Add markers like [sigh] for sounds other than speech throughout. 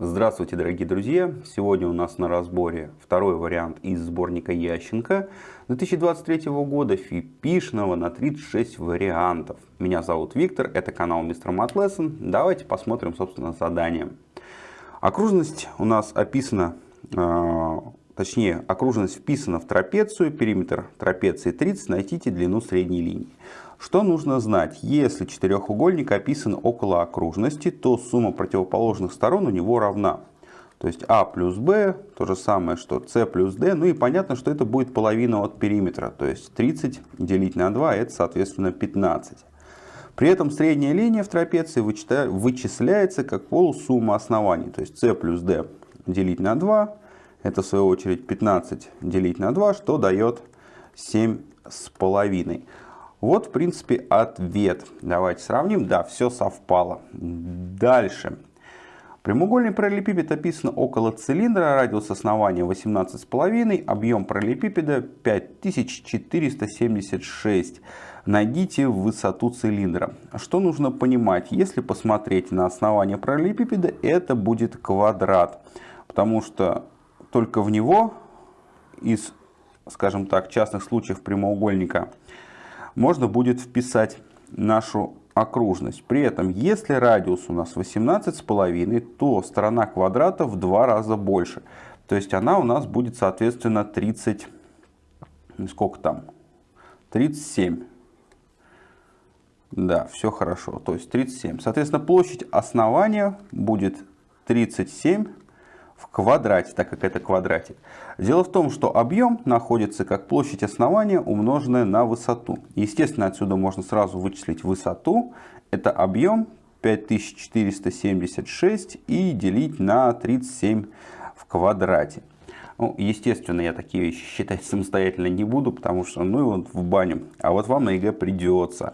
Здравствуйте, дорогие друзья! Сегодня у нас на разборе второй вариант из сборника Ященко 2023 года фипишного на 36 вариантов. Меня зовут Виктор, это канал Мистер Мат Давайте посмотрим, собственно, задание. Окружность у нас описана, э, точнее, окружность вписана в трапецию, периметр трапеции 30, найдите длину средней линии. Что нужно знать? Если четырехугольник описан около окружности, то сумма противоположных сторон у него равна. То есть А плюс Б, то же самое, что С плюс Д. Ну и понятно, что это будет половина от периметра. То есть 30 делить на 2, это соответственно 15. При этом средняя линия в трапеции вычисляется как полусумма оснований. То есть С плюс Д делить на 2, это в свою очередь 15 делить на 2, что дает 7 с половиной. Вот, в принципе, ответ. Давайте сравним. Да, все совпало. Дальше. Прямоугольный параллелепипед описан около цилиндра, радиус основания 18,5, объем параллелепипеда 5476. Найдите высоту цилиндра. Что нужно понимать? Если посмотреть на основание параллелепипеда, это будет квадрат. Потому что только в него из, скажем так, частных случаев прямоугольника можно будет вписать нашу окружность. При этом, если радиус у нас 18,5, то сторона квадрата в два раза больше. То есть она у нас будет, соответственно, 30, сколько там? 37. Да, все хорошо. То есть 37. Соответственно, площадь основания будет 37 в квадрате, так как это квадратик. Дело в том, что объем находится как площадь основания, умноженная на высоту. Естественно, отсюда можно сразу вычислить высоту. Это объем 5476 и делить на 37 в квадрате. Ну, естественно, я такие вещи [laughs] считать самостоятельно не буду, потому что, ну его в баню. А вот вам на ЕГЭ придется.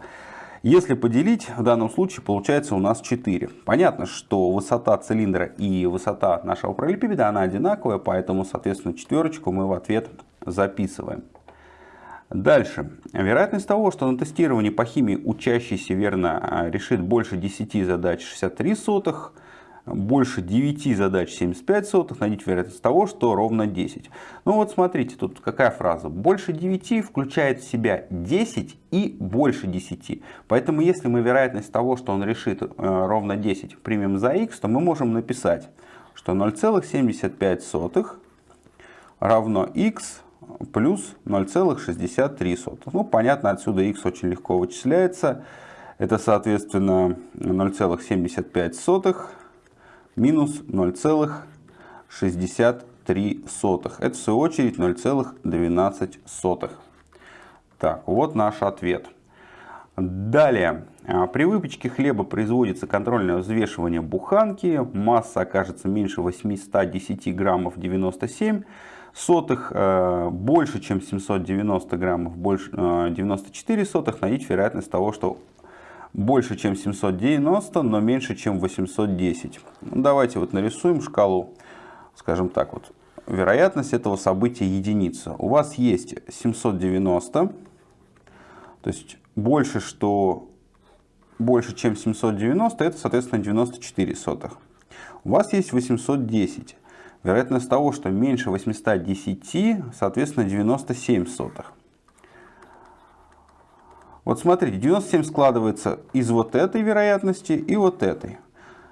Если поделить, в данном случае получается у нас 4. Понятно, что высота цилиндра и высота нашего параллелепипеда, она одинаковая, поэтому, соответственно, четверочку мы в ответ записываем. Дальше. Вероятность того, что на тестировании по химии учащийся верно решит больше 10 задач 63 сотых, больше 9 задач 75 сотых, найдите вероятность того, что ровно 10. Ну вот смотрите, тут какая фраза. Больше 9 включает в себя 10 и больше 10. Поэтому если мы вероятность того, что он решит э, ровно 10 примем за x, то мы можем написать, что 0,75 равно x плюс 0,63. Ну понятно, отсюда x очень легко вычисляется. Это соответственно 0,75 минус 0,63. Это в свою очередь 0,12. Так, вот наш ответ. Далее. А, при выпечке хлеба производится контрольное взвешивание буханки. Масса окажется меньше 810 граммов 97 сотых. Э, больше, чем 790 граммов, больше 94 э, сотых. Найдите вероятность того, что больше, чем 790, но меньше, чем 810. Ну, давайте вот нарисуем шкалу, скажем так, вот вероятность этого события единица. У вас есть 790, то есть больше, что больше, чем 790, это, соответственно, 94 сотых. У вас есть 810. Вероятность того, что меньше 810, соответственно, 97 сотых. Вот смотрите, 97 складывается из вот этой вероятности и вот этой.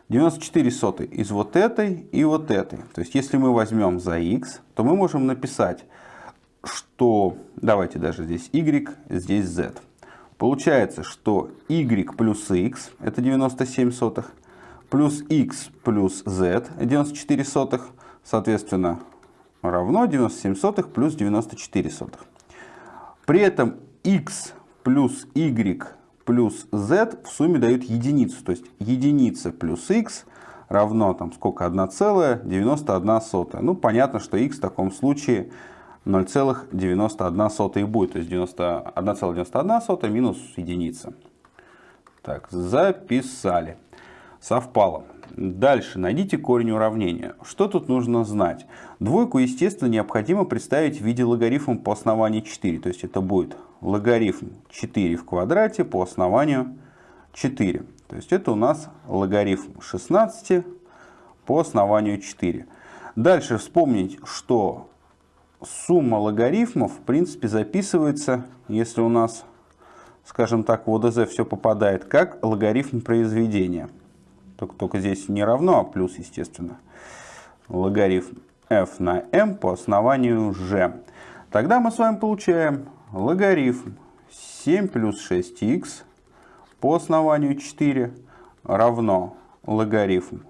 94 сотой из вот этой и вот этой. То есть, если мы возьмем за x, то мы можем написать, что, давайте даже здесь y, здесь z. Получается, что y плюс x, это 97 сотых, плюс x плюс z, 94 сотых, соответственно, равно 97 сотых плюс 94 сотых. При этом x плюс y плюс z в сумме дают единицу. То есть единица плюс x равно там сколько? 1,91. Ну, понятно, что x в таком случае 0,91 и будет. То есть 1,91 минус единица. Так, записали. Совпало. Дальше найдите корень уравнения. Что тут нужно знать? Двойку, естественно, необходимо представить в виде логарифма по основанию 4. То есть это будет логарифм 4 в квадрате по основанию 4. То есть это у нас логарифм 16 по основанию 4. Дальше вспомнить, что сумма логарифмов в принципе записывается, если у нас, скажем так, в ОДЗ все попадает, как логарифм произведения. Только, только здесь не равно, а плюс, естественно. Логарифм f на m по основанию g. Тогда мы с вами получаем логарифм 7 плюс 6х по основанию 4 равно логарифм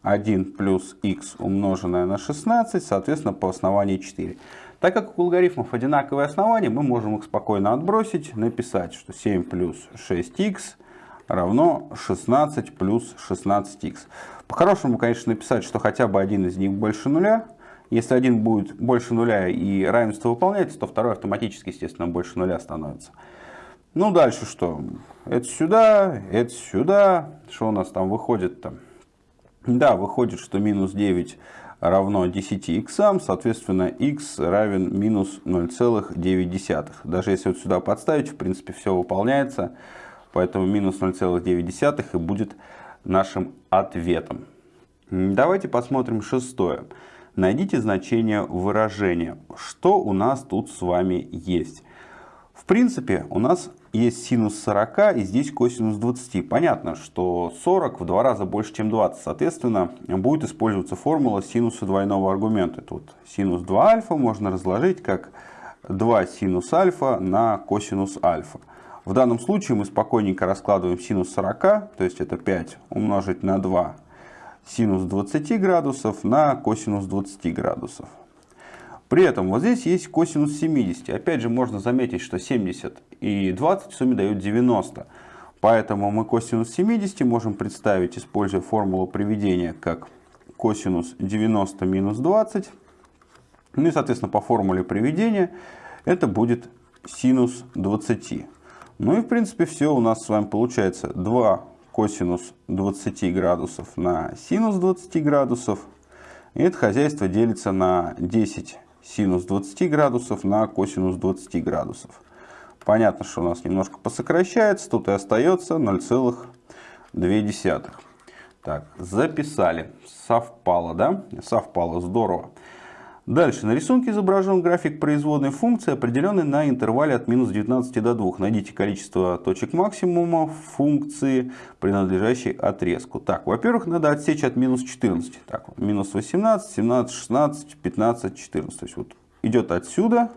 1 плюс х умноженное на 16, соответственно, по основанию 4. Так как у логарифмов одинаковые основания, мы можем их спокойно отбросить, написать, что 7 плюс 6х равно 16 плюс 16х. По-хорошему, конечно, написать, что хотя бы один из них больше нуля. Если один будет больше нуля и равенство выполняется, то второй автоматически, естественно, больше нуля становится. Ну, дальше что? Это сюда, это сюда. Что у нас там выходит там? Да, выходит, что минус 9 равно 10 х, соответственно, x равен минус 0,9. Даже если вот сюда подставить, в принципе, все выполняется. Поэтому минус 0,9 и будет нашим ответом. Давайте посмотрим шестое. Найдите значение выражения. Что у нас тут с вами есть? В принципе, у нас есть синус 40 и здесь косинус 20. Понятно, что 40 в два раза больше, чем 20. Соответственно, будет использоваться формула синуса двойного аргумента. Тут синус 2 альфа можно разложить как 2 синус альфа на косинус альфа. В данном случае мы спокойненько раскладываем синус 40, то есть это 5 умножить на 2 синус 20 градусов на косинус 20 градусов. При этом вот здесь есть косинус 70. Опять же можно заметить, что 70 и 20 в сумме дают 90. Поэтому мы косинус 70 можем представить, используя формулу приведения, как косинус 90 минус 20. Ну и, соответственно, по формуле приведения это будет синус 20. Ну и в принципе все у нас с вами получается 2 косинус 20 градусов на синус 20 градусов. И это хозяйство делится на 10 синус 20 градусов на косинус 20 градусов. Понятно, что у нас немножко посокращается, тут и остается 0,2. Так, записали. Совпало, да? Совпало, здорово. Дальше. На рисунке изображен график производной функции, определенной на интервале от минус 19 до 2. Найдите количество точек максимума функции, принадлежащей отрезку. Так, во-первых, надо отсечь от минус 14. Так, минус 18, 17, 16, 15, 14. То есть вот идет отсюда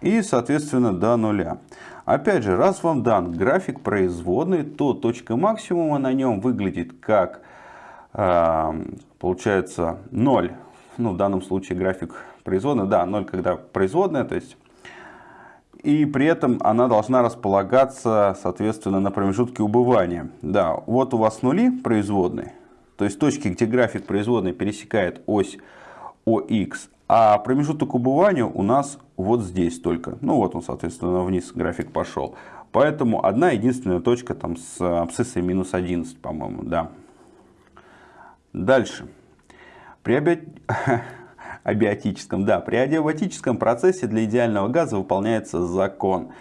и, соответственно, до нуля. Опять же, раз вам дан график производной, то точка максимума на нем выглядит как, э, получается, 0 ну, в данном случае график производной, да, 0, когда производная, то есть, и при этом она должна располагаться, соответственно, на промежутке убывания. Да, вот у вас нули производной, то есть точки, где график производной пересекает ось ОХ, а промежуток убывания у нас вот здесь только. Ну вот он, соответственно, вниз график пошел. Поэтому одна единственная точка там с абсциссой минус 11, по-моему, да. Дальше. При [laughs] абиотическом, да, при адиабатическом процессе для идеального газа выполняется закон.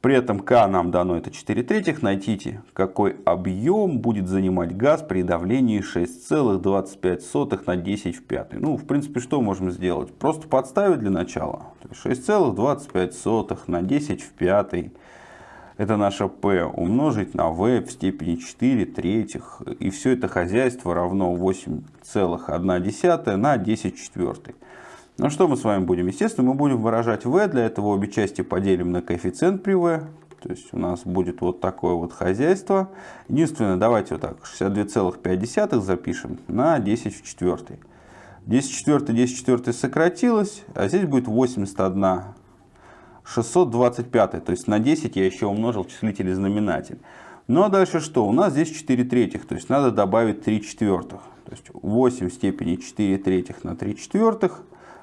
При этом К нам дано это 4 третьих. Найдите, какой объем будет занимать газ при давлении 6,25 на 10 в 5. Ну, в принципе, что можем сделать? Просто подставить для начала. 6,25 на 10 в 5 это наше p умножить на v в степени 4 третьих. И все это хозяйство равно 8,1 на 10 четвертых. Ну что мы с вами будем? Естественно, мы будем выражать v. Для этого обе части поделим на коэффициент при v. То есть у нас будет вот такое вот хозяйство. Единственное, давайте вот так, 62,5 запишем на 10 в четвертой. 10 в четвертой, 10 в четвертой сократилось, а здесь будет 81 625, то есть на 10 я еще умножил числитель и знаменатель. Ну а дальше что? У нас здесь 4 третьих, то есть надо добавить 3 четвертых. То есть 8 в степени 4 третьих на 3 четвертых.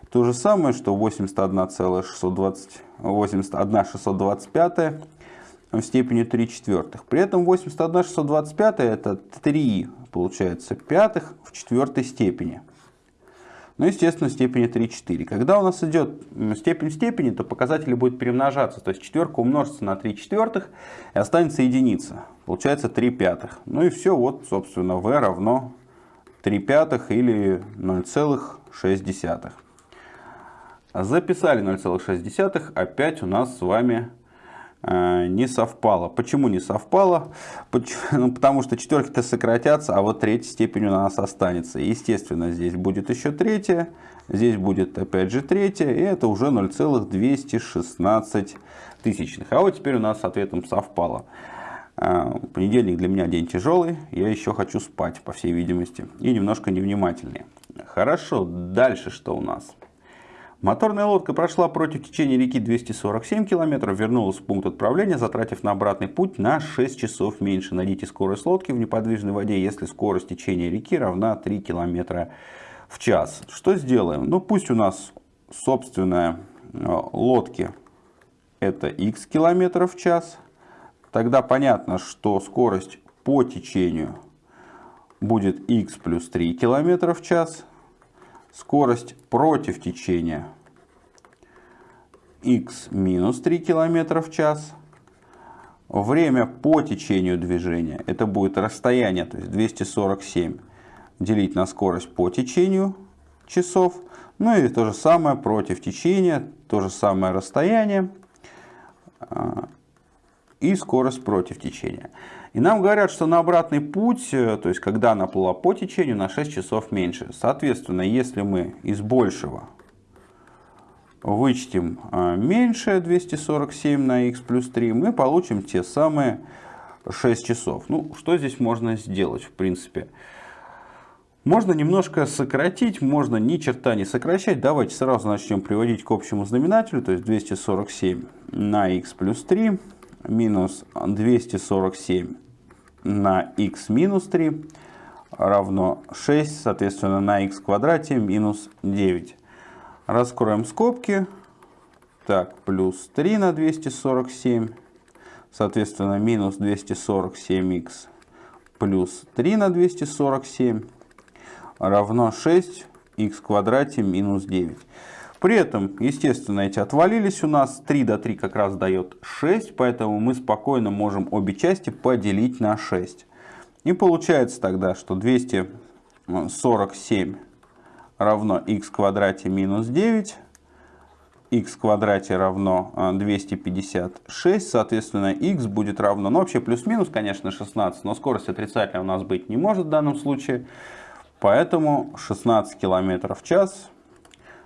То же самое, что 81,620, 81,625 в степени 3 четвертых. При этом 81,625 это 3, получается, пятых в четвертой степени. Ну, естественно, степени 3-4. Когда у нас идет степень степени, то показатели будут перемножаться. То есть четверка умножится на 3 четвертых и останется единица. Получается 3 пятых. Ну и все, вот, собственно, v равно 3 пятых или 0,6. Записали 0,6, опять у нас с вами не совпало. Почему не совпало? [laughs] Ну, потому что четверки-то сократятся, а вот третья степень у нас останется. Естественно, здесь будет еще третья, здесь будет опять же третья, и это уже 0,216 тысячных. А вот теперь у нас с ответом совпало. Э, понедельник для меня день тяжелый, я еще хочу спать, по всей видимости, и немножко невнимательнее. Хорошо, дальше что у нас? Моторная лодка прошла против течения реки 247 км, вернулась в пункт отправления, затратив на обратный путь на 6 часов меньше. Найдите скорость лодки в неподвижной воде, если скорость течения реки равна 3 км в час. Что сделаем? Ну пусть у нас собственная э, лодки это x км в час. Тогда понятно, что скорость по течению будет x плюс 3 км в час скорость против течения x минус 3 км в час. Время по течению движения, это будет расстояние, то есть 247 делить на скорость по течению часов. Ну и то же самое против течения, то же самое расстояние а, и скорость против течения. И нам говорят, что на обратный путь, э, то есть когда она плыла по течению, на 6 часов меньше. Соответственно, если мы из большего вычтем э, меньше 247 на x плюс 3, мы получим те самые 6 часов. Ну, что здесь можно сделать, в принципе? Можно немножко сократить, можно ни черта не сокращать. Давайте сразу начнем приводить к общему знаменателю, то есть 247 на x плюс 3 минус 247 на x минус 3 равно 6, соответственно, на x квадрате минус 9. Раскроем скобки. Так, плюс 3 на 247, соответственно, минус 247х плюс 3 на 247 равно 6 х квадрате минус 9. При этом, естественно, эти отвалились у нас. 3 до 3 как раз дает 6, поэтому мы спокойно можем обе части поделить на 6. И получается тогда, что 247 равно в квадрате минус 9, х в квадрате равно 256, соответственно, х будет равно, ну вообще плюс-минус, конечно, 16, но скорость отрицательная у нас быть не может в данном случае, поэтому 16 км в час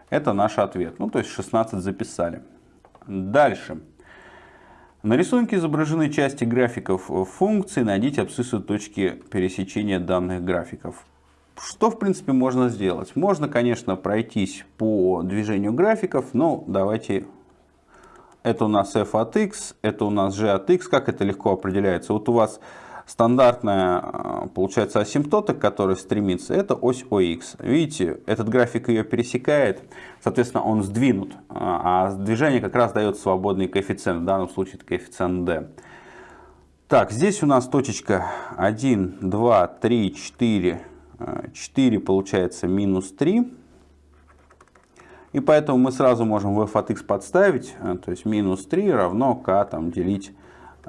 это наш ответ. Ну, то есть 16 записали. Дальше. На рисунке изображены части графиков функций. Найдите абсциссы точки пересечения данных графиков. Что, в принципе, можно сделать? Можно, конечно, пройтись по движению графиков, но давайте... Это у нас f от x, это у нас g от x. Как это легко определяется? Вот у вас стандартная, э, получается, асимптота, к которой стремится, это ось ОХ. Видите, этот график ее пересекает, соответственно, он сдвинут, э, а движение как раз дает свободный коэффициент, в данном случае это коэффициент d. Так, здесь у нас точечка 1, 2, 3, 4, 4 получается минус 3. И поэтому мы сразу можем в f от x подставить, э, то есть минус 3 равно k там, делить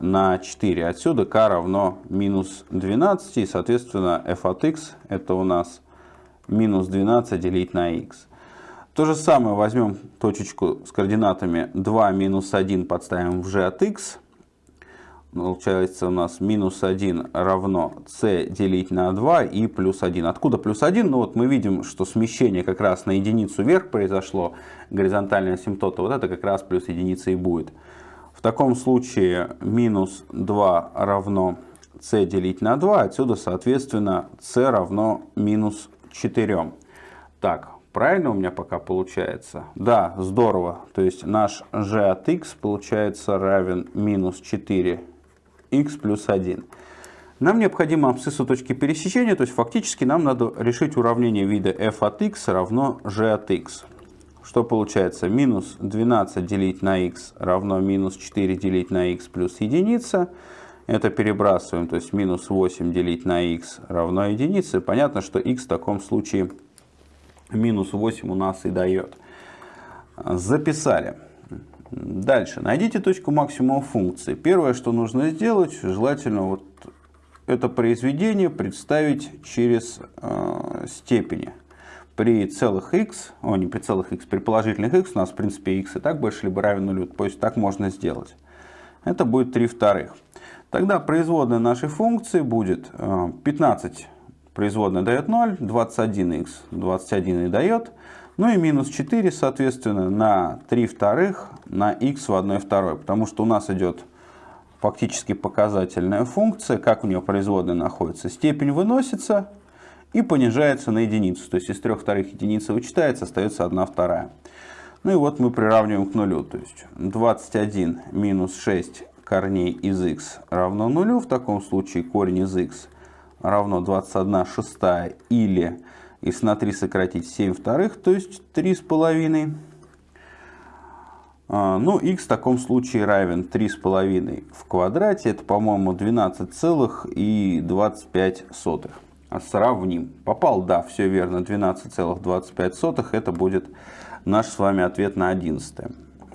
на 4. Отсюда k равно минус 12, и, соответственно, f от x это у нас минус 12 делить на x. То же самое возьмем точечку с координатами 2 минус 1 подставим в g от x. Получается у нас минус 1 равно c делить на 2 и плюс 1. Откуда плюс 1? Ну вот мы видим, что смещение как раз на единицу вверх произошло, горизонтальная асимптота. Вот это как раз плюс единица и будет. В таком случае минус 2 равно c делить на 2. Отсюда, соответственно, c равно минус 4. Так, правильно у меня пока получается? Да, здорово. То есть наш g от x получается равен минус 4 x плюс 1. Нам необходимо абсциссу точки пересечения, то есть фактически нам надо решить уравнение вида f от x равно g от x. Что получается? Минус 12 делить на x равно минус 4 делить на x плюс единица. Это перебрасываем, то есть минус 8 делить на x равно единице. Понятно, что x в таком случае минус 8 у нас и дает. Записали. Дальше. Найдите точку максимума функции. Первое, что нужно сделать, желательно вот это произведение представить через э, степени. При целых x, о, не при целых x, при положительных x, у нас в принципе x и так больше либо равен нулю, то есть так можно сделать. Это будет 3 вторых. Тогда производная нашей функции будет 15 э, производная дает 0, 21x 21 и дает, ну и минус 4, соответственно, на 3 вторых на x в 1 второй, потому что у нас идет фактически показательная функция, как у нее производная находится. Степень выносится и понижается на единицу, то есть из 3 вторых единицы вычитается, остается 1 вторая. Ну и вот мы приравниваем к нулю, то есть 21 минус 6 корней из x равно нулю, в таком случае корень из x равно 21 шестая или, если на 3 сократить, 7 вторых, то есть 3 с половиной. А, ну, x в таком случае равен 3,5 в квадрате. Это, по-моему, 12,25. А сравним. Попал, да, все верно, 12,25. Это будет наш с вами ответ на 11.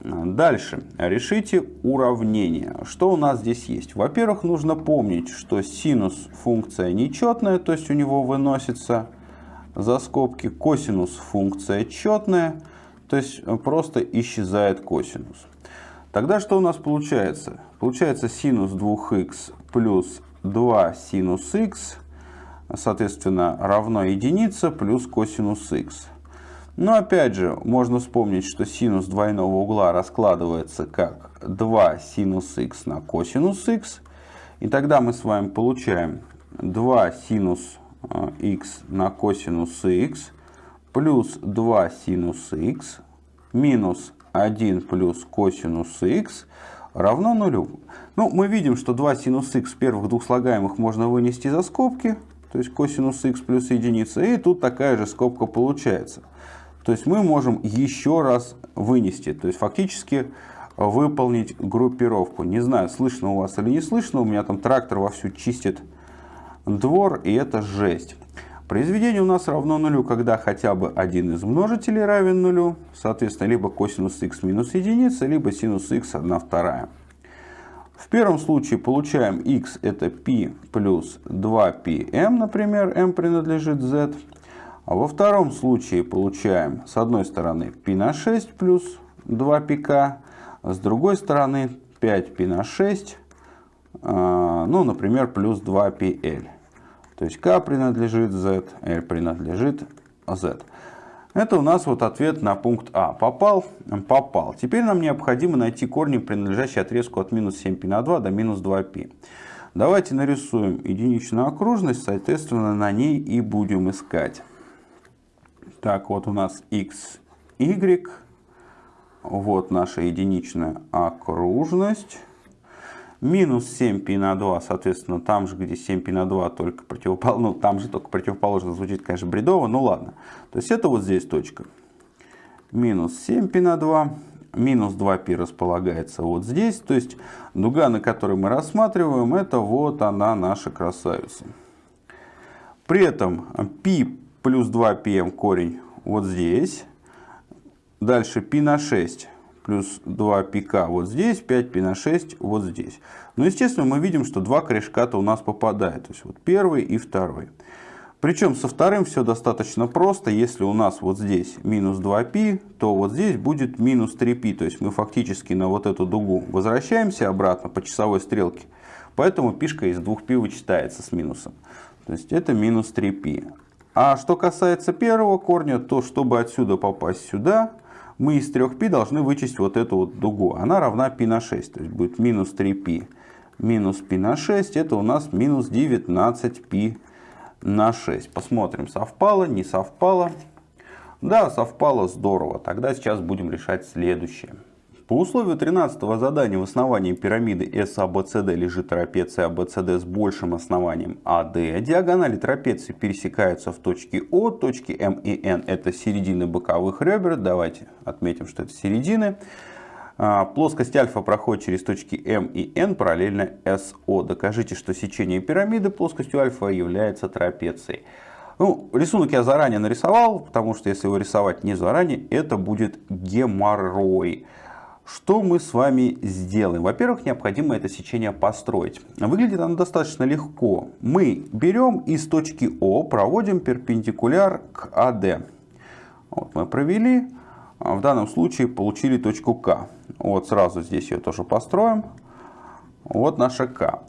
Дальше. Решите уравнение. Что у нас здесь есть? Во-первых, нужно помнить, что синус функция нечетная, то есть у него выносится за скобки. Косинус функция четная, то есть просто исчезает косинус. Тогда что у нас получается? Получается синус 2х плюс 2 синус х, соответственно, равно единице плюс косинус х. Но опять же, можно вспомнить, что синус двойного угла раскладывается как 2 синус х на косинус х. И тогда мы с вами получаем 2 синус х на косинус х плюс 2 синус х минус 1 плюс косинус х равно нулю. Ну, мы видим, что 2 синус х первых двух слагаемых можно вынести за скобки, то есть косинус х плюс единица, и тут такая же скобка получается. То есть мы можем еще раз вынести, то есть фактически выполнить группировку. Не знаю, слышно у вас или не слышно, у меня там трактор вовсю чистит двор, и это жесть. Произведение у нас равно нулю, когда хотя бы один из множителей равен нулю, соответственно, либо косинус х минус единица, либо синус х 1 вторая. В первом случае получаем x это p плюс 2pm, например, m принадлежит z. А во втором случае получаем с одной стороны π на 6 плюс 2pk, а с другой стороны 5π на 6, а, ну, например, плюс 2pl. То есть k принадлежит z, l принадлежит z. Это у нас вот ответ на пункт А. Попал? Попал. Теперь нам необходимо найти корни, принадлежащие отрезку от минус 7π на 2 до минус 2π. Давайте нарисуем единичную окружность, соответственно, на ней и будем искать. Так, вот у нас x, y. Вот наша единичная окружность Минус 7π на 2, соответственно, там же, где 7π на 2, только противоположно, ну, там же только противоположно звучит, конечно, бредово, ну ладно. То есть это вот здесь точка. Минус 7π на 2, минус 2π располагается вот здесь. То есть дуга, на которой мы рассматриваем, это вот она, наша красавица. При этом π плюс 2 pm корень вот здесь. Дальше π на 6 плюс 2 пика вот здесь, 5 π на 6 вот здесь. Но, естественно, мы видим, что два корешка-то у нас попадают. То есть вот первый и второй. Причем со вторым все достаточно просто. Если у нас вот здесь минус 2π, то вот здесь будет минус 3π. То есть мы фактически на вот эту дугу возвращаемся обратно по часовой стрелке. Поэтому пишка из 2π вычитается с минусом. То есть это минус 3π. А что касается первого корня, то чтобы отсюда попасть сюда, мы из 3π должны вычесть вот эту вот дугу. Она равна π на 6, то есть будет минус 3π минус π на 6, это у нас минус 19π на 6. Посмотрим, совпало, не совпало. Да, совпало, здорово. Тогда сейчас будем решать следующее. По условию 13 задания в основании пирамиды SABCD лежит трапеция ABCD с большим основанием AD. Диагонали трапеции пересекаются в точке О, точки М и N это середины боковых ребер. Давайте отметим, что это середины. А, плоскость альфа проходит через точки М и N параллельно СО. Докажите, что сечение пирамиды плоскостью альфа является трапецией. Ну, рисунок я заранее нарисовал, потому что если его рисовать не заранее, это будет геморрой. Что мы с вами сделаем? Во-первых, необходимо это сечение построить. Выглядит оно достаточно легко. Мы берем из точки О, проводим перпендикуляр к АД. Вот мы провели. В данном случае получили точку К. Вот сразу здесь ее тоже построим. Вот наша К.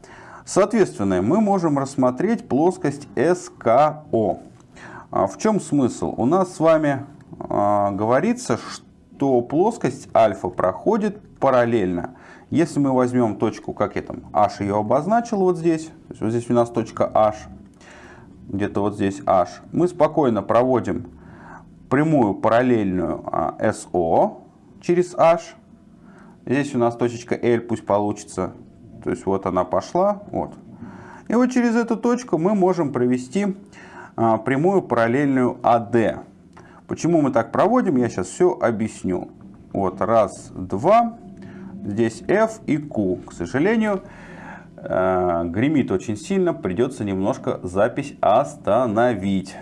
Соответственно, мы можем рассмотреть плоскость СКО. А в чем смысл? У нас с вами а, говорится, что плоскость альфа проходит параллельно. Если мы возьмем точку, как я там, h ее обозначил вот здесь, то есть вот здесь у нас точка h, где-то вот здесь h, мы спокойно проводим прямую параллельную SO а, через h. Здесь у нас точечка L пусть получится. То есть вот она пошла. Вот. И вот через эту точку мы можем провести а, прямую параллельную AD. Почему мы так проводим, я сейчас все объясню. Вот раз, два. Здесь F и Q. К сожалению, э, гремит очень сильно. Придется немножко запись остановить.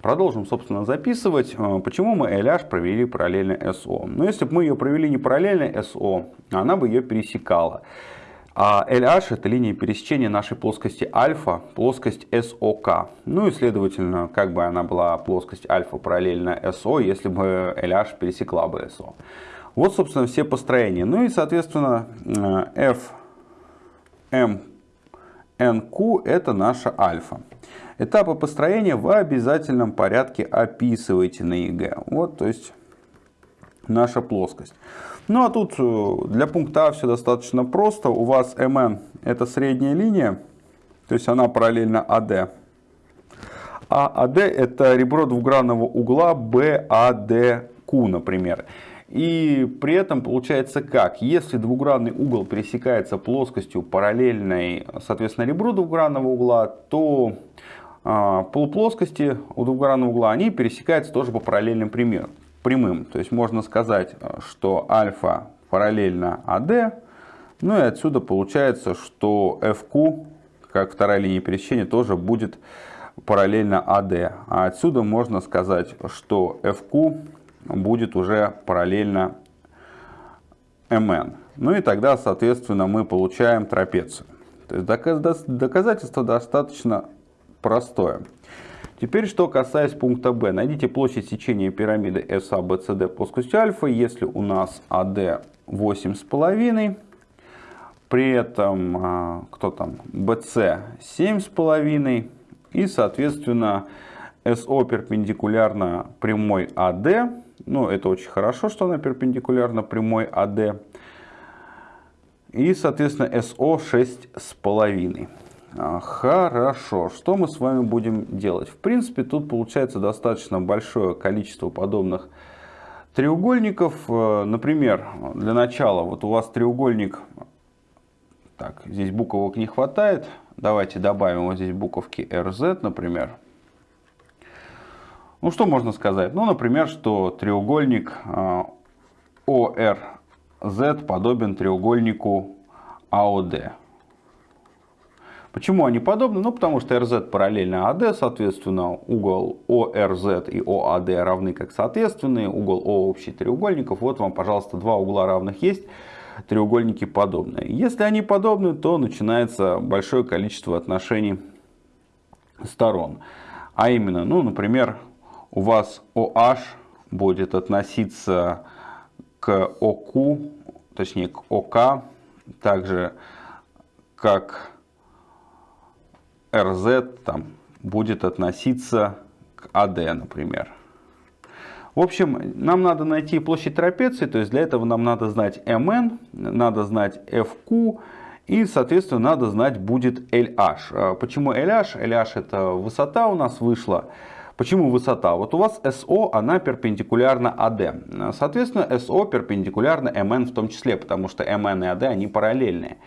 Продолжим, собственно, записывать, э, почему мы LH провели параллельно SO. Но если бы мы ее провели не параллельно SO, она бы ее пересекала. А LH это линия пересечения нашей плоскости альфа, плоскость SOK. Ну и следовательно, как бы она была плоскость альфа параллельно SO, если бы LH пересекла бы SO. Вот, собственно, все построения. Ну и, соответственно, э, F, это наша альфа. Этапы построения в обязательном порядке описывайте на ЕГЭ. Вот, то есть, наша плоскость. Ну, а тут э, для пункта А все достаточно просто. У вас МН это средняя линия, то есть она параллельна АД. А АД это ребро двугранного угла BADQ, например. И при этом получается как? Если двугранный угол пересекается плоскостью параллельной, соответственно, ребру двугранного угла, то а, полуплоскости у двугранного угла, они пересекаются тоже по параллельным прямым. То есть можно сказать, что альфа параллельно АД, ну и отсюда получается, что FQ, как вторая линия пересечения, тоже будет параллельно АД. А отсюда можно сказать, что FQ будет уже параллельно МН. Ну и тогда, соответственно, мы получаем трапецию. То есть доказательство достаточно простое. Теперь, что касается пункта Б. Найдите площадь сечения пирамиды SABCD плоскостью альфа, если у нас AD 8,5, при этом, а, кто там, BC 7,5 и, соответственно, SO перпендикулярно прямой AD. Ну, это очень хорошо, что она перпендикулярна прямой AD. И, соответственно, SO 6,5. А, хорошо, что мы с вами будем делать? В принципе, тут получается достаточно большое количество подобных треугольников. Э, например, для начала, вот у вас треугольник, так, здесь буквок не хватает. Давайте добавим вот здесь буковки RZ, например. Ну, что можно сказать? Ну, например, что треугольник ORZ э, подобен треугольнику AOD. Почему они подобны? Ну, потому что RZ параллельно AD, соответственно, угол ORZ и OAD равны как соответственные, угол O общий треугольников. Вот вам, пожалуйста, два угла равных есть, треугольники подобные. Если они подобны, то начинается большое количество отношений сторон. А именно, ну, например, у вас OH будет относиться к OQ, точнее к ОК, также как RZ там, будет относиться к AD, например. В общем, нам надо найти площадь трапеции, то есть для этого нам надо знать MN, надо знать FQ и, соответственно, надо знать будет LH. А почему LH? LH это высота у нас вышла. Почему высота? Вот у вас SO, она перпендикулярна AD. Соответственно, SO перпендикулярна MN в том числе, потому что MN и AD, они параллельные.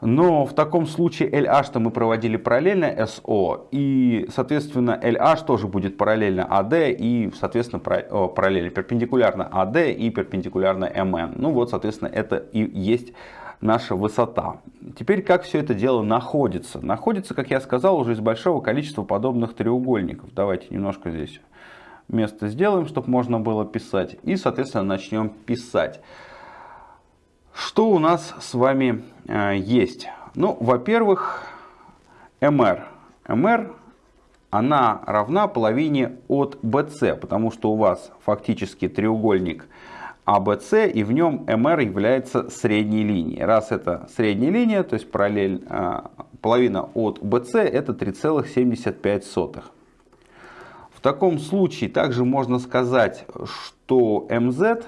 Но в таком случае LH-то мы проводили параллельно SO, и, соответственно, LH тоже будет параллельно AD и, соответственно, параллельно перпендикулярно AD и перпендикулярно MN. Ну вот, соответственно, это и есть наша высота. Теперь, как все это дело находится? Находится, как я сказал, уже из большого количества подобных треугольников. Давайте немножко здесь место сделаем, чтобы можно было писать. И, соответственно, начнем писать. Что у нас с вами э, есть? Ну, во-первых, MR. MR она равна половине от BC, потому что у вас фактически треугольник ABC, и в нем MR является средней линией. Раз это средняя линия, то есть параллель, а, половина от BC, это 3,75. В таком случае также можно сказать, что MZ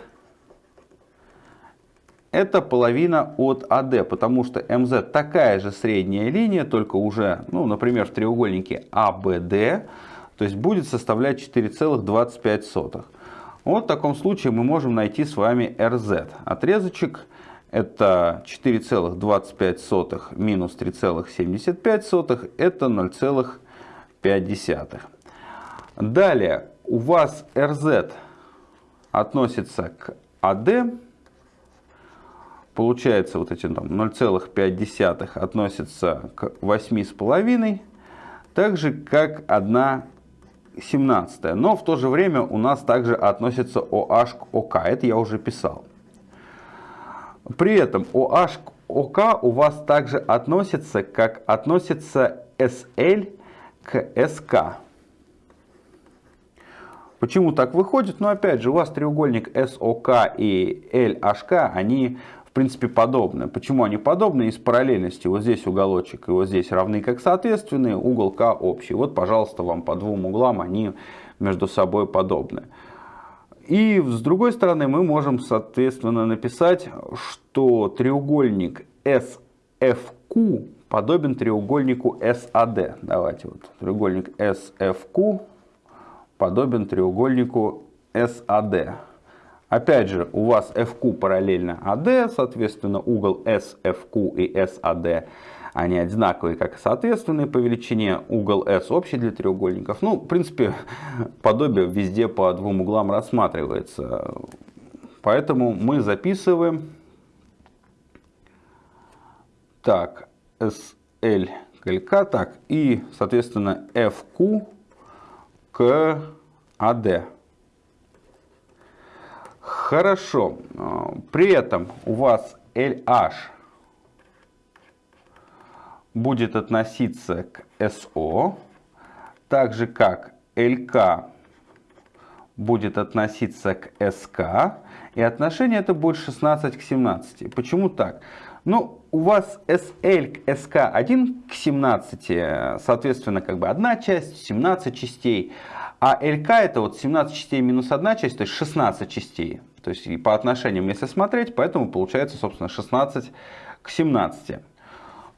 это половина от AD, потому что MZ такая же средняя линия, только уже, ну, например, в треугольнике ABD, то есть будет составлять 4,25. Вот в таком случае мы можем найти с вами RZ. Отрезочек это 4,25 минус 3,75, это 0,5. Далее у вас RZ относится к AD, получается вот эти там 0,5 относятся к 8,5, так же как 1 17. Но в то же время у нас также относится OH к OK. Это я уже писал. При этом OH к OK у вас также относится, как относится SL к SK. Почему так выходит? Ну, опять же, у вас треугольник SOK и LHK, они в принципе подобны. Почему они подобны? Из параллельности. Вот здесь уголочек и вот здесь равны как соответственные, угол К общий. Вот, пожалуйста, вам по двум углам они между собой подобны. И с другой стороны мы можем, соответственно, написать, что треугольник SFQ подобен треугольнику SAD. Давайте вот треугольник SFQ подобен треугольнику SAD. Опять же, у вас FQ параллельно AD, соответственно, угол SFQ и SAD, они одинаковые, как соответственные по величине. Угол S общий для треугольников. Ну, в принципе, [laughs] подобие везде по двум углам рассматривается. Поэтому мы записываем так, SL к LK, так, и, соответственно, FQ к AD. Хорошо. А, при этом у вас LH будет относиться к SO, так же как LK будет относиться к SK, и отношение это будет 16 к 17. Почему так? Ну, у вас SL к SK 1 к 17, соответственно, как бы одна часть, 17 частей, а LK это вот 17 частей минус одна часть, то есть 16 частей. То есть и по отношениям, если смотреть, поэтому получается, собственно, 16 к 17.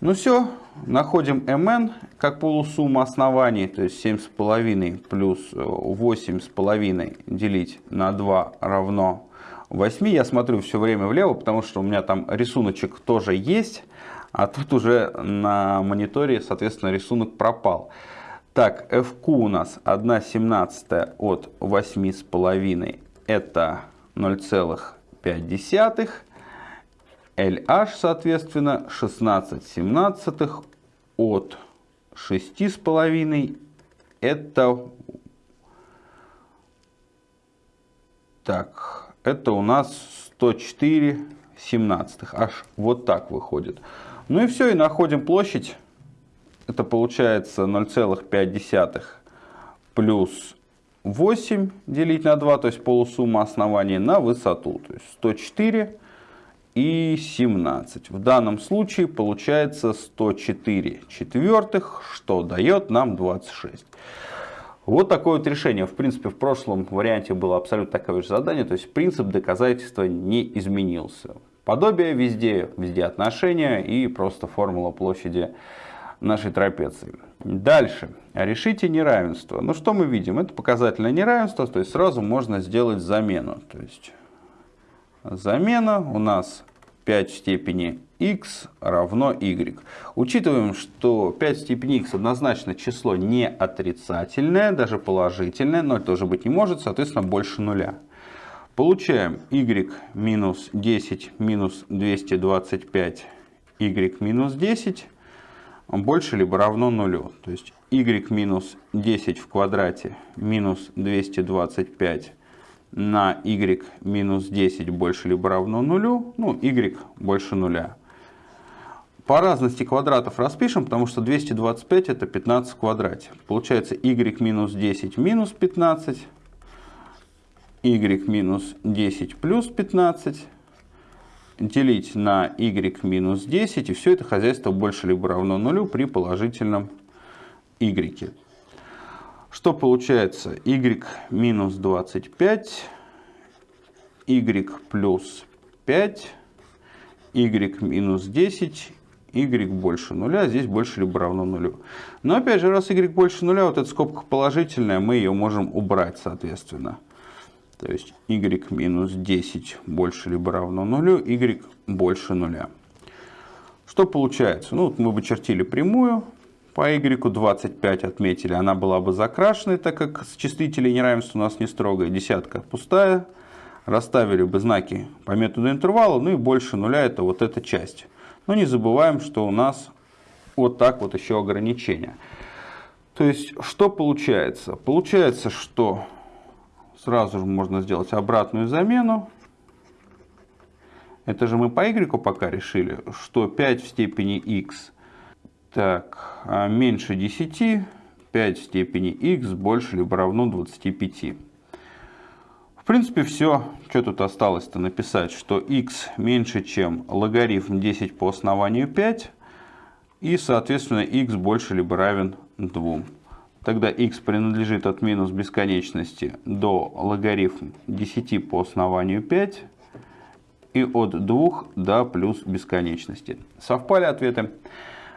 Ну все, находим mn как полусумму оснований, то есть 7,5 плюс 8,5 делить на 2 равно 8. Я смотрю все время влево, потому что у меня там рисуночек тоже есть, а тут уже на мониторе, соответственно, рисунок пропал. Так, FQ у нас 1 17 от 8,5 это 0,5. LH, соответственно, 16 семнадцатых от 6,5. Это, так, это у нас 104 семнадцатых. Аж вот так выходит. Ну и все, и находим площадь. Это получается 0,5 плюс 8 делить на 2, то есть полусумма оснований на высоту. То есть 104 и 17. В данном случае получается 104 четвертых, что дает нам 26. Вот такое вот решение. В принципе, в прошлом варианте было абсолютно такое же задание. То есть принцип доказательства не изменился. Подобие везде, везде отношения и просто формула площади нашей трапеции. Дальше. Решите неравенство. Ну что мы видим? Это показательное неравенство, то есть сразу можно сделать замену. То есть замена у нас 5 в степени x равно y. Учитываем, что 5 в степени x однозначно число не отрицательное, даже положительное, 0 тоже быть не может, соответственно больше нуля. Получаем y минус 10 минус 225 y минус 10 больше либо равно нулю. То есть y минус 10 в квадрате минус 225 на y минус 10 больше либо равно нулю, ну, y больше нуля. По разности квадратов распишем, потому что 225 это 15 в квадрате. Получается y минус 10 минус 15, y минус 10 плюс 15, делить на y минус 10, и все это хозяйство больше либо равно нулю при положительном y. Что получается? y минус 25, y плюс 5, y минус 10, y больше нуля, здесь больше либо равно нулю. Но опять же, раз y больше нуля, вот эта скобка положительная, мы ее можем убрать, соответственно. То есть y минус 10 больше либо равно нулю, y больше нуля. Что получается? Ну, вот мы бы чертили прямую, по y 25 отметили, она была бы закрашенной, так как с числителей неравенства у нас не строгая, десятка пустая. Расставили бы знаки по методу интервала, ну и больше нуля это вот эта часть. Но не забываем, что у нас вот так вот еще ограничение. То есть, что получается? Получается, что Сразу же можно сделать обратную замену. Это же мы по y пока решили, что 5 в степени x так, а меньше 10, 5 в степени x больше либо равно 25. В принципе, все. Что тут осталось-то написать? Что x меньше, чем логарифм 10 по основанию 5. И, соответственно, x больше либо равен 2 тогда x принадлежит от минус бесконечности до логарифм 10 по основанию 5 и от 2 до плюс бесконечности. Совпали ответы?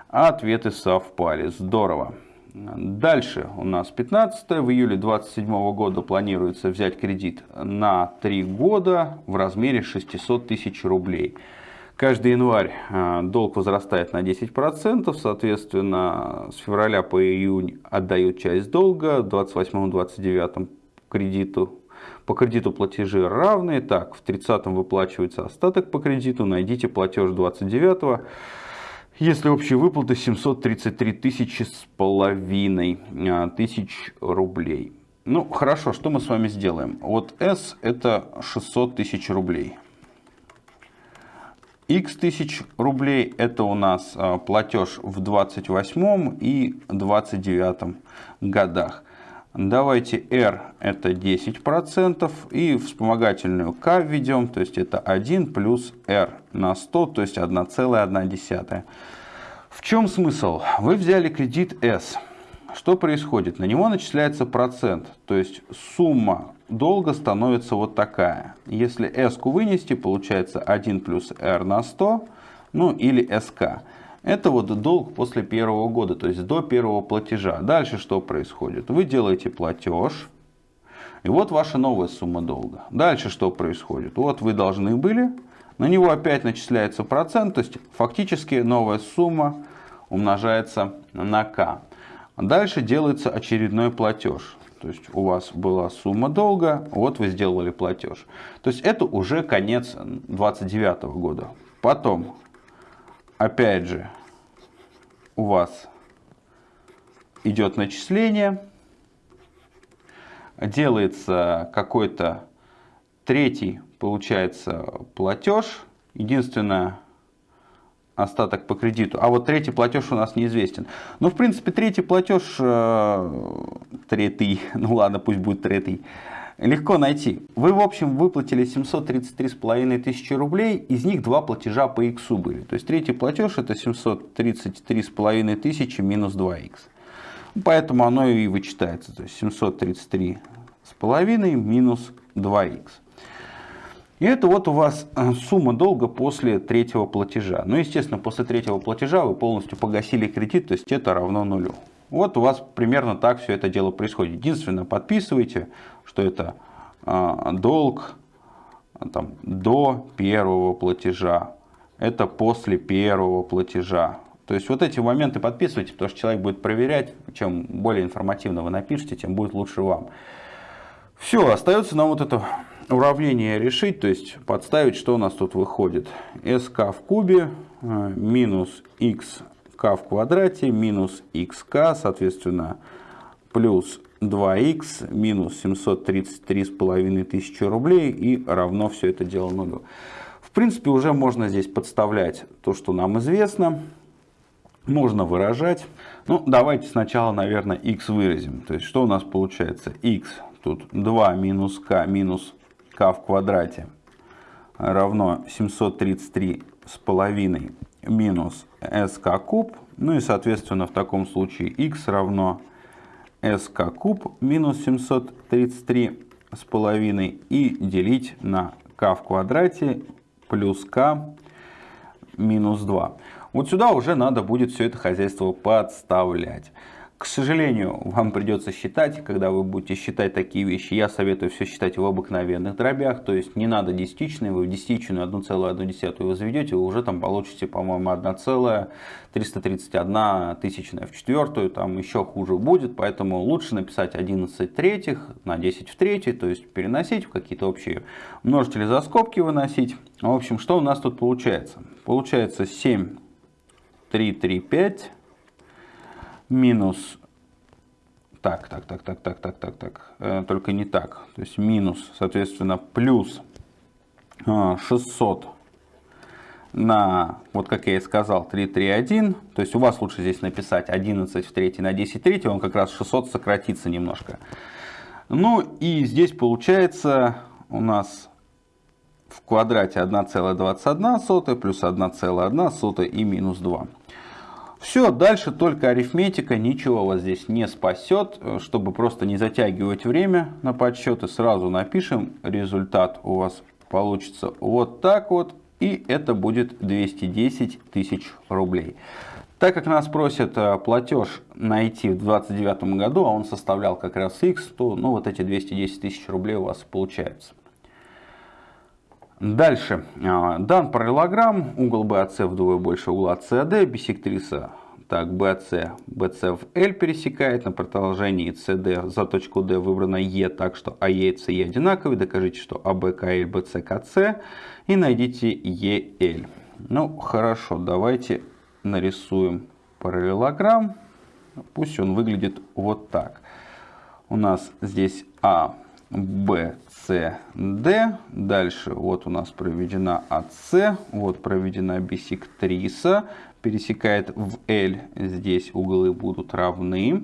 Ответы совпали. Здорово. Дальше у нас 15 в июле 27 года планируется взять кредит на 3 года в размере 600 тысяч рублей. Каждый январь а, долг возрастает на 10%, соответственно, с февраля по июнь отдают часть долга, в 28-29 кредиту по кредиту платежи равные. Так, в 30-м выплачивается остаток по кредиту. Найдите платеж 29-го. Если общие выплаты 733 тысячи с половиной а, тысяч рублей. Ну, хорошо, что мы с вами сделаем? Вот S это 600 тысяч рублей x тысяч рублей это у нас а, платеж в 28 и 29 годах. Давайте R это 10% и вспомогательную K введем, то есть это 1 плюс R на 100, то есть 1,1. В чем смысл? Вы взяли кредит S. Что происходит? На него начисляется процент, то есть сумма долга становится вот такая. Если s вынести, получается 1 плюс r на 100, ну или sk. Это вот долг после первого года, то есть до первого платежа. Дальше что происходит? Вы делаете платеж, и вот ваша новая сумма долга. Дальше что происходит? Вот вы должны были, на него опять начисляется процент, то есть фактически новая сумма умножается на k. Дальше делается очередной платеж. То есть у вас была сумма долга, вот вы сделали платеж. То есть это уже конец 29 года. Потом, опять же, у вас идет начисление, делается какой-то третий, получается, платеж. Единственное, остаток по кредиту. А вот третий платеж у нас неизвестен. Ну, в принципе, третий платеж, э, третий, [laughs] ну ладно, пусть будет третий, легко найти. Вы, в общем, выплатили 733,5 тысячи рублей, из них два платежа по x были. То есть третий платеж это 733,5 тысячи минус 2х. Поэтому оно и вычитается. То есть 733,5 минус 2х. И это вот у вас э, сумма долга после третьего платежа. Ну, естественно, после третьего платежа вы полностью погасили кредит, то есть это равно нулю. Вот у вас примерно так все это дело происходит. Единственное, подписывайте, что это э, долг там, до первого платежа. Это после первого платежа. То есть вот эти моменты подписывайте, потому что человек будет проверять. Чем более информативно вы напишите, тем будет лучше вам. Все, остается нам вот это уравнение решить, то есть подставить, что у нас тут выходит. sk в кубе э, минус xk в квадрате минус xk, соответственно, плюс 2х минус 733,5 тысячи рублей и равно все это дело нулю. В принципе, уже можно здесь подставлять то, что нам известно. Можно выражать. Ну, давайте сначала, наверное, x выразим. То есть, что у нас получается? x тут 2 минус k минус k в квадрате равно 733 с половиной минус sk куб. Ну и, соответственно, в таком случае x равно sk куб минус 733 с половиной и делить на k в квадрате плюс k минус 2. Вот сюда уже надо будет все это хозяйство подставлять. К сожалению, вам придется считать, когда вы будете считать такие вещи, я советую все считать в обыкновенных дробях, то есть не надо десятичные, вы в десятичную 1,1 возведете, вы уже там получите, по-моему, 1,331 тысячная в четвертую, там еще хуже будет, поэтому лучше написать 11 третьих на 10 в третьей, то есть переносить в какие-то общие множители за скобки выносить. В общем, что у нас тут получается? Получается 7, 3, 3, 5 минус, так, так, так, так, так, так, так, так, э, только не так, то есть минус, соответственно, плюс 600 э, на, вот как я и сказал, 3, 3, 1. То есть у вас лучше здесь написать 11 в 3 на 10 в 3, он как раз 600 сократится немножко. Ну и здесь получается у нас в квадрате 1,21 плюс 1,1 и минус 2. Все, дальше только арифметика, ничего вас здесь не спасет. Чтобы просто не затягивать время на подсчеты, сразу напишем. Результат у вас получится вот так вот. И это будет 210 тысяч рублей. Так как нас просят э, платеж найти в 2029 году, а он составлял как раз x, то ну, вот эти 210 тысяч рублей у вас получается. Дальше. А, дан параллелограмм, угол BAC вдвое больше угла CD, бисектриса так, BC, BC в L пересекает, на продолжении CD за точку D выбрана E, так что AE и CE одинаковые, докажите, что AB, KL, BC, KC и найдите EL. Ну, хорошо, давайте нарисуем параллелограмм, пусть он выглядит вот так. У нас здесь А, Б, Д. Дальше вот у нас проведена АС, вот проведена бисектриса, пересекает в L. Здесь углы будут равны.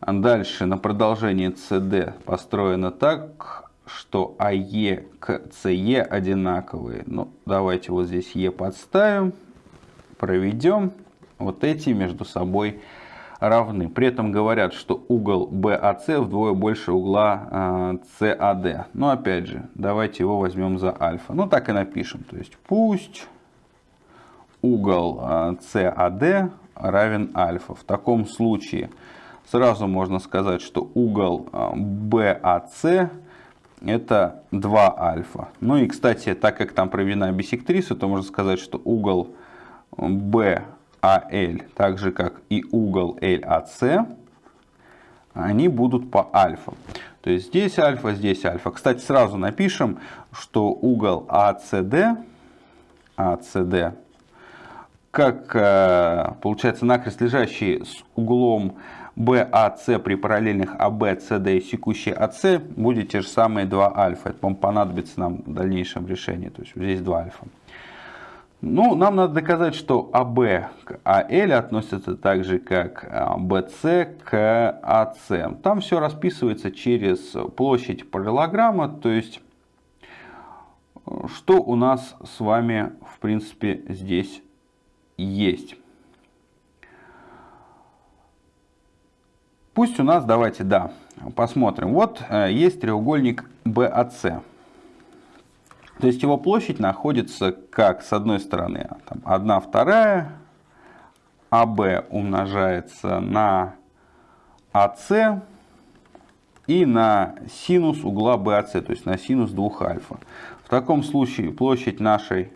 Дальше на продолжении CD построено так, что АЕ к СЕ одинаковые. Ну, давайте вот здесь Е подставим, проведем. Вот эти между собой равны. При этом говорят, что угол BAC вдвое больше угла CAD. А, Но опять же, давайте его возьмем за альфа. Ну так и напишем. То есть пусть угол CAD а, равен альфа. В таком случае сразу можно сказать, что угол BAC это 2 альфа. Ну и, кстати, так как там проведена бисектриса, то можно сказать, что угол BAC AL, так же как и угол LAC, они будут по альфа. То есть здесь альфа, здесь альфа. Кстати, сразу напишем, что угол ACD, ACD как э, получается накрест лежащий с углом BAC при параллельных AB, CD и секущей AC будет те же самые 2 альфа. Это, понадобится нам в дальнейшем решении. То есть здесь 2 альфа. Ну, нам надо доказать, что АБ к АЛ относятся так же, как БС к АС. Там все расписывается через площадь параллелограмма, то есть, что у нас с вами, в принципе, здесь есть. Пусть у нас, давайте, да, посмотрим. Вот э, есть треугольник BAC. То есть его площадь находится как с одной стороны там, 1 вторая, АБ умножается на АС и на синус угла BAC, то есть на синус 2 альфа. В таком случае площадь нашей,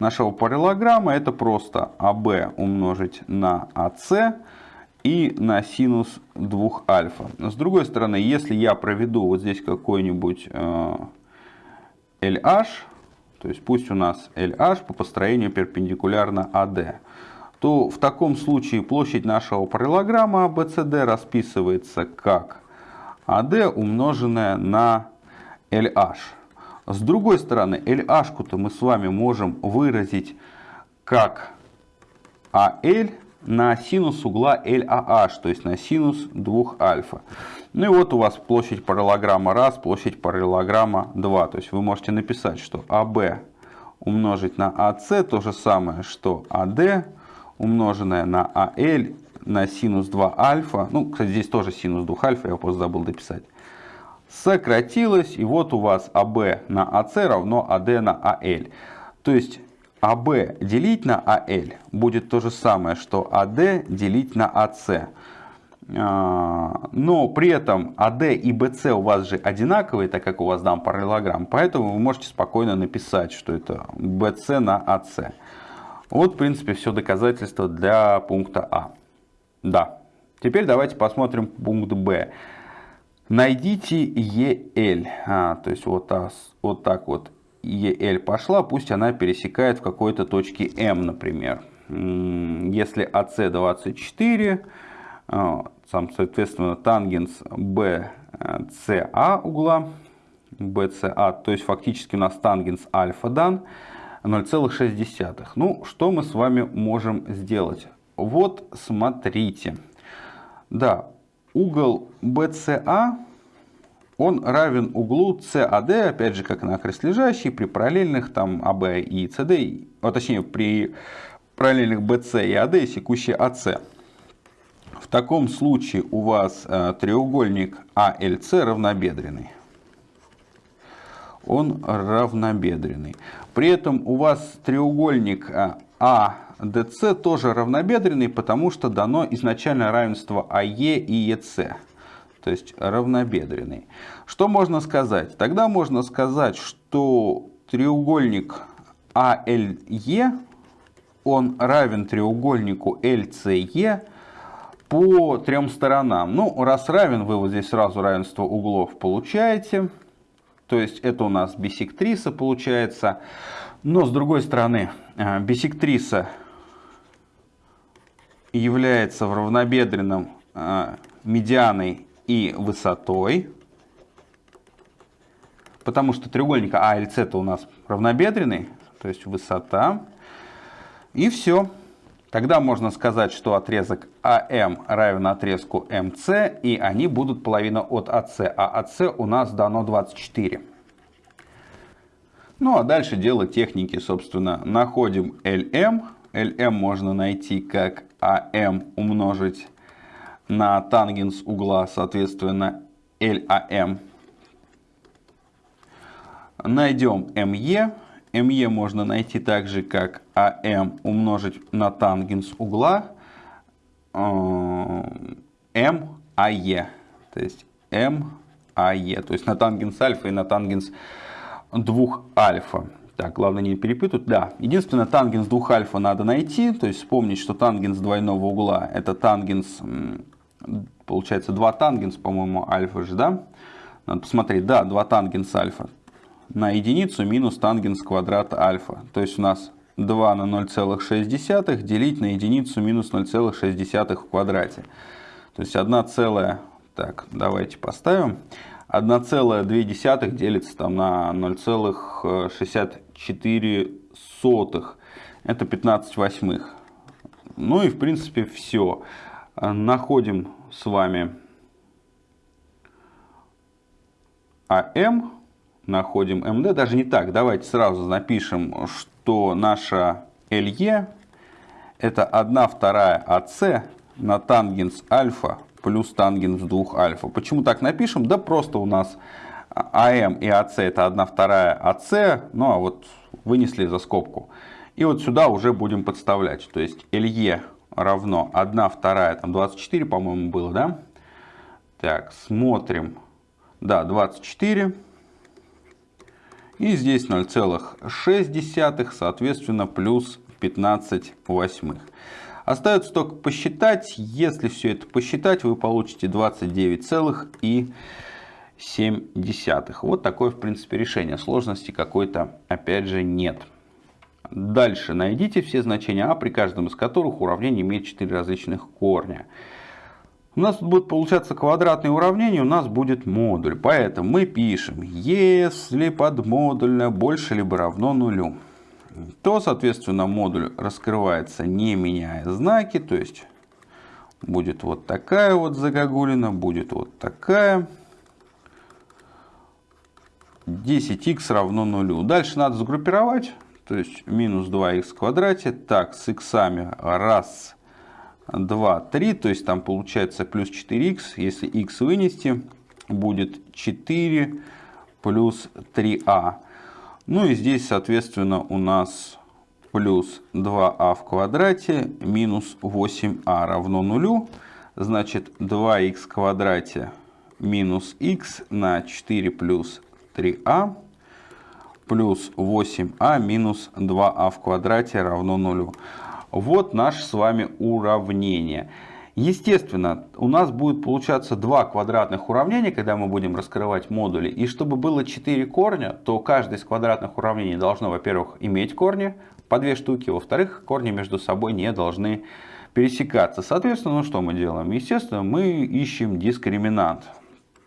нашего параллелограмма это просто АБ умножить на АС и на синус 2 альфа. С другой стороны, если я проведу вот здесь какой-нибудь э, LH, то есть пусть у нас LH по построению перпендикулярно AD. то в таком случае площадь нашего параллелограмма ABCD расписывается как AD умноженное на LH. С другой стороны, LH-то мы с вами можем выразить как AL на синус угла LAH, то есть на синус 2 альфа. Ну и вот у вас площадь параллелограмма 1, площадь параллелограмма 2. То есть вы можете написать, что АБ умножить на АС то же самое, что АД умноженное на АЛ на синус 2 альфа. Ну, кстати, здесь тоже синус 2 альфа, я просто забыл дописать сократилось, и вот у вас АБ на АС равно АД на АЛ. То есть АБ делить на АЛ будет то же самое, что АД делить на АС. А, но при этом АД и БС у вас же одинаковые, так как у вас дан параллелограмм. Поэтому вы можете спокойно написать, что это БС на АС. Вот, в принципе, все доказательство для пункта А. Да. Теперь давайте посмотрим пункт Б. Найдите EL. А, то есть вот, вот так вот EL пошла, пусть она пересекает в какой-то точке M, например. Если AC 24, а, сам, соответственно, тангенс BCA угла, BCA, то есть фактически у нас тангенс альфа дан 0,6. Ну, что мы с вами можем сделать? Вот, смотрите. Да, угол BCA, он равен углу CAD, опять же, как на лежащий, при параллельных там AB и CD, а точнее, при параллельных BC и AD, секущей AC. В таком случае у вас э, треугольник ALC равнобедренный. Он равнобедренный. При этом у вас треугольник а DC тоже равнобедренный, потому что дано изначально равенство АЕ и ЕС. То есть равнобедренный. Что можно сказать? Тогда можно сказать, что треугольник АЛЕ, он равен треугольнику ЛЦЕ по трем сторонам. Ну, раз равен, вы вот здесь сразу равенство углов получаете. То есть это у нас бисектриса получается. Но с другой стороны, э, бисектриса является в равнобедренном э, медианой и высотой, потому что треугольник АЛЦ это у нас равнобедренный, то есть высота. И все. Тогда можно сказать, что отрезок АМ равен отрезку МС, и они будут половина от АС, а АС у нас дано 24. Ну а дальше дело техники, собственно. Находим LM. LM можно найти как АМ умножить на тангенс угла, соответственно, LAM. Найдем МЕ. МЕ можно найти также как АМ умножить на тангенс угла МАЕ. То есть МАЕ. То есть на тангенс альфа и на тангенс 2 альфа. Так, главное не перепутать. Да, единственное, тангенс 2 альфа надо найти. То есть вспомнить, что тангенс двойного угла это тангенс, получается 2 тангенс, по-моему, альфа же, да? Надо посмотреть, да, 2 тангенс альфа на единицу минус тангенс квадрата альфа. То есть у нас 2 на 0,6 делить на единицу минус 0,6 в квадрате. То есть 1 целая, так, давайте поставим. 1,2 делится там на 0,64. Это 15 восьмых. Ну и в принципе все. Находим с вами АМ, находим МД. Даже не так, давайте сразу напишем, что наша ЛЕ это 1 вторая АС на тангенс альфа плюс тангенс 2 альфа. Почему так напишем? Да просто у нас АМ и АС это 1 вторая АС, ну а вот вынесли за скобку. И вот сюда уже будем подставлять. То есть ЛЕ равно 1 вторая, там 24, по-моему, было, да? Так, смотрим. Да, 24. И здесь 0,6, соответственно, плюс 15 восьмых. Остается только посчитать. Если все это посчитать, вы получите 29,7. Вот такое, в принципе, решение. Сложности какой-то, опять же, нет. Дальше найдите все значения а, при каждом из которых уравнение имеет 4 различных корня. У нас тут будет получаться квадратное уравнение, у нас будет модуль. Поэтому мы пишем, если подмодульное больше либо равно нулю, то, соответственно, модуль раскрывается не меняя знаки, то есть будет вот такая вот загогулина, будет вот такая. 10х равно нулю. Дальше надо сгруппировать, то есть минус 2х в квадрате. Так, с х раз, два, три, то есть там получается плюс 4х. Если х вынести, будет 4 плюс 3а. Ну и здесь, соответственно, у нас плюс 2а в квадрате минус 8а равно нулю. Значит, 2х в квадрате минус х на 4 плюс 3а плюс 8а минус 2а в квадрате равно нулю. Вот наше с вами уравнение. Естественно, у нас будет получаться два квадратных уравнения, когда мы будем раскрывать модули. И чтобы было 4 корня, то каждое из квадратных уравнений должно, во-первых, иметь корни, по две штуки. Во-вторых, корни между собой не должны пересекаться. Соответственно, ну что мы делаем? Естественно, мы ищем дискриминант.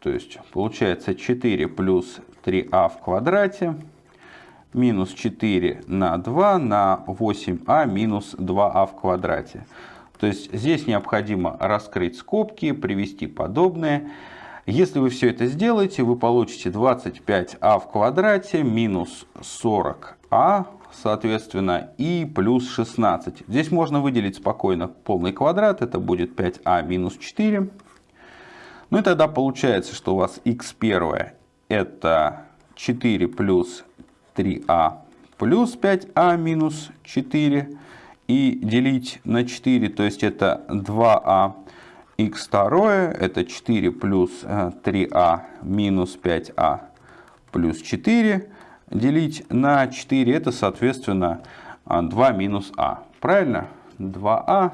То есть получается 4 плюс 3а в квадрате минус 4 на 2 на 8а минус 2а в квадрате. То есть здесь необходимо раскрыть скобки, привести подобные. Если вы все это сделаете, вы получите 25а в квадрате минус 40а, соответственно, и плюс 16. Здесь можно выделить спокойно полный квадрат, это будет 5а минус 4. Ну и тогда получается, что у вас x1 это 4 плюс 3а плюс 5а минус 4 и делить на 4, то есть это 2а. x2 это 4 плюс 3а э, минус 5а плюс 4 делить на 4 это соответственно 2 минус а. Правильно? 2а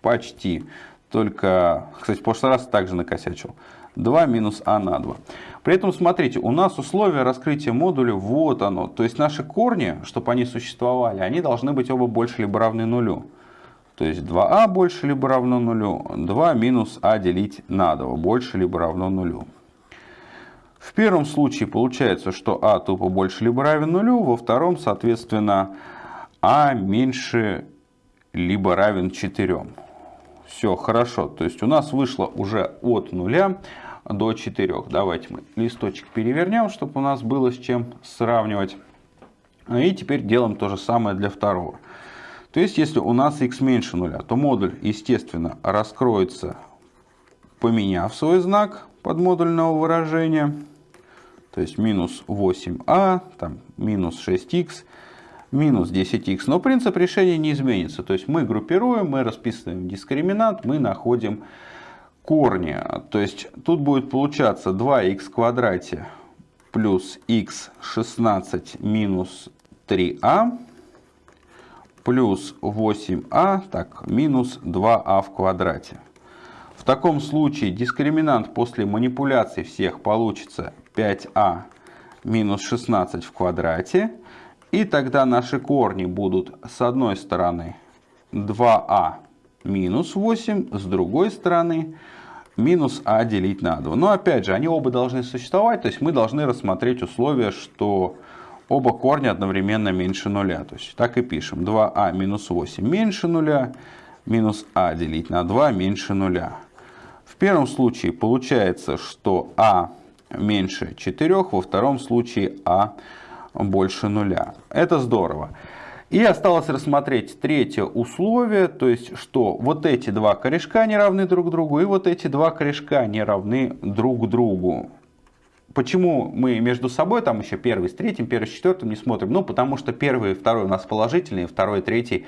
почти. Только, кстати, в прошлый раз также накосячил. 2 минус а на 2. При этом, смотрите, у нас условие раскрытия модуля, вот оно. То есть наши корни, чтобы они существовали, они должны быть оба больше либо равны нулю. То есть 2а больше либо равно нулю, 2 минус а делить на 2 больше либо равно нулю. В первом случае получается, что а тупо больше либо равен нулю, во втором, соответственно, а меньше либо равен 4. Все, хорошо. То есть у нас вышло уже от нуля до 4. Давайте мы листочек перевернем, чтобы у нас было с чем сравнивать. И теперь делаем то же самое для второго. То есть, если у нас x меньше нуля, то модуль, естественно, раскроется, поменяв свой знак под модульного выражения. То есть, минус 8а, там, минус 6х, минус 10х. Но принцип решения не изменится. То есть, мы группируем, мы расписываем дискриминант, мы находим корни. То есть тут будет получаться 2х в квадрате плюс х 16 минус 3а плюс 8а, так, минус 2а в квадрате. В таком случае дискриминант после манипуляций всех получится 5а минус 16 в квадрате. И тогда наши корни будут с одной стороны 2а минус 8, с другой стороны минус а делить на 2. Но опять же, они оба должны существовать, то есть мы должны рассмотреть условие, что оба корня одновременно меньше нуля. То есть так и пишем. 2а а минус 8 меньше нуля, минус а делить на 2 меньше нуля. В первом случае получается, что а меньше 4, во втором случае а больше нуля. Это здорово. И осталось рассмотреть третье условие, то есть, что вот эти два корешка не равны друг другу, и вот эти два корешка не равны друг другу. Почему мы между собой, там еще первый с третьим, первый с четвертым не смотрим? Ну, потому что первый и второй у нас положительные, второй и третий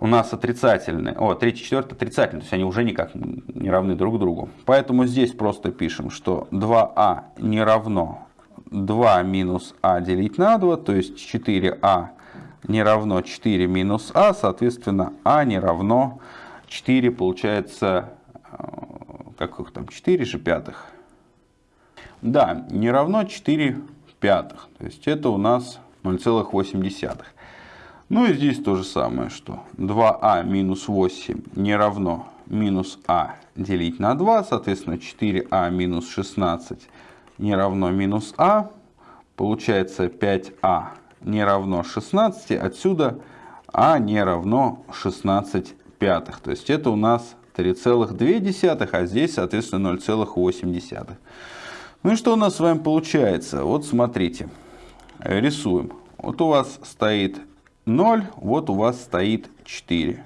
у нас отрицательные. О, третий, четвертый отрицательные, то есть они уже никак не равны друг другу. Поэтому здесь просто пишем, что 2а не равно 2 минус а делить на 2, то есть 4а не равно 4 минус а, соответственно, а не равно 4, получается, э, как их там, 4 же пятых. Да, не равно 4 пятых, то есть это у нас 0,8. Ну и здесь то же самое, что 2а минус 8 не равно минус а делить на 2, соответственно 4а минус 16 не равно минус а, получается 5а не равно 16, отсюда а не равно 16 пятых. То есть это у нас 3,2, а здесь, соответственно, 0,8. Ну и что у нас с вами получается? Вот смотрите, рисуем. Вот у вас стоит 0, вот у вас стоит 4.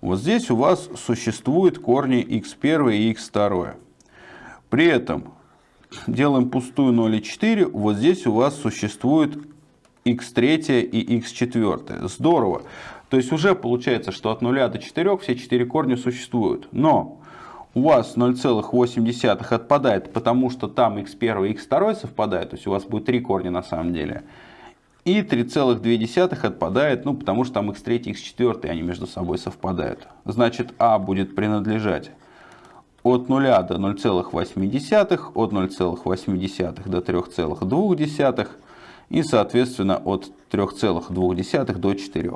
Вот здесь у вас существуют корни x1 и x2. При этом делаем пустую 0 и 4, вот здесь у вас существует x3 и x4. Здорово. То есть уже получается, что от 0 до 4 все 4 корня существуют. Но у вас 0,8 отпадает, потому что там x1 и x2 совпадают. То есть у вас будет 3 корня на самом деле. И 3,2 отпадает, ну, потому что там x3 и x4 они между собой совпадают. Значит, а будет принадлежать от 0 до 0,8, от 0,8 до 3,2 и, соответственно, от 3,2 до 4.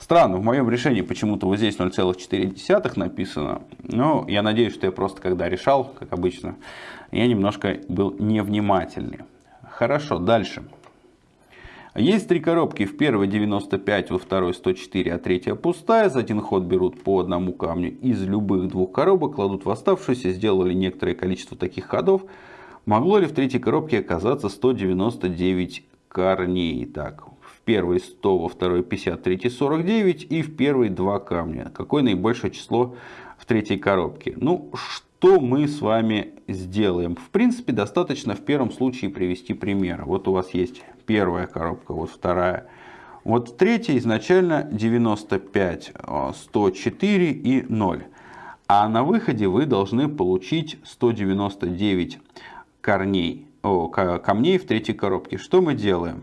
Странно, в моем решении почему-то вот здесь 0,4 написано. Но я надеюсь, что я просто когда решал, как обычно, я немножко был невнимательный. Хорошо, дальше. Есть три коробки. В первой 95, во второй 104, а третья пустая. За один ход берут по одному камню из любых двух коробок, кладут в оставшуюся, сделали некоторое количество таких ходов. Могло ли в третьей коробке оказаться 199 корней? Так, в первой 100, во второй 50, в третьей 49 и в первой 2 камня. Какое наибольшее число в третьей коробке? Ну, что мы с вами сделаем? В принципе, достаточно в первом случае привести пример. Вот у вас есть первая коробка, вот вторая. Вот в третьей изначально 95, 104 и 0. А на выходе вы должны получить 199 корней, о, камней в третьей коробке. Что мы делаем?